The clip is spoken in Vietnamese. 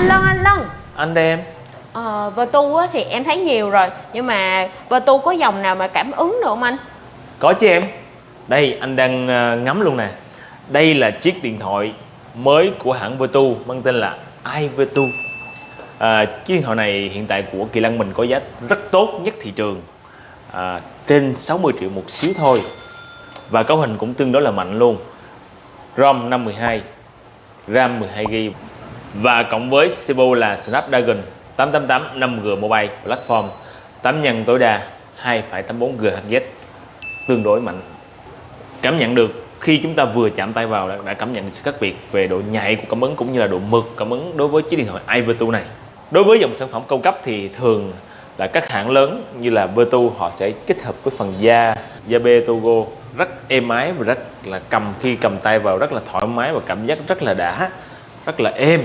anh Lân anh Lân. Anh đây em. Ờ, Vertu á, thì em thấy nhiều rồi nhưng mà Vertu có dòng nào mà cảm ứng được không anh? Có chứ em. Đây anh đang ờ, ngắm luôn nè. Đây là chiếc điện thoại mới của hãng Vertu mang tên là iVertu à, chiếc điện thoại này hiện tại của Kỳ Lân mình có giá rất tốt nhất thị trường. À, trên 60 triệu một xíu thôi. Và cấu hình cũng tương đối là mạnh luôn. ROM 512 RAM 12GB và cộng với CPU là Snapdragon 888 5G Mobile Platform 8 nhân tối đa 2.84 GHz tương đối mạnh. Cảm nhận được khi chúng ta vừa chạm tay vào đã, đã cảm nhận được sự khác biệt về độ nhạy của cảm ứng cũng như là độ mượt cảm ứng đối với chiếc điện thoại iVertu này. Đối với dòng sản phẩm cao cấp thì thường là các hãng lớn như là Vertu họ sẽ kết hợp với phần da da bê Togo rất êm ái và rất là cầm khi cầm tay vào rất là thoải mái và cảm giác rất là đã rất là êm.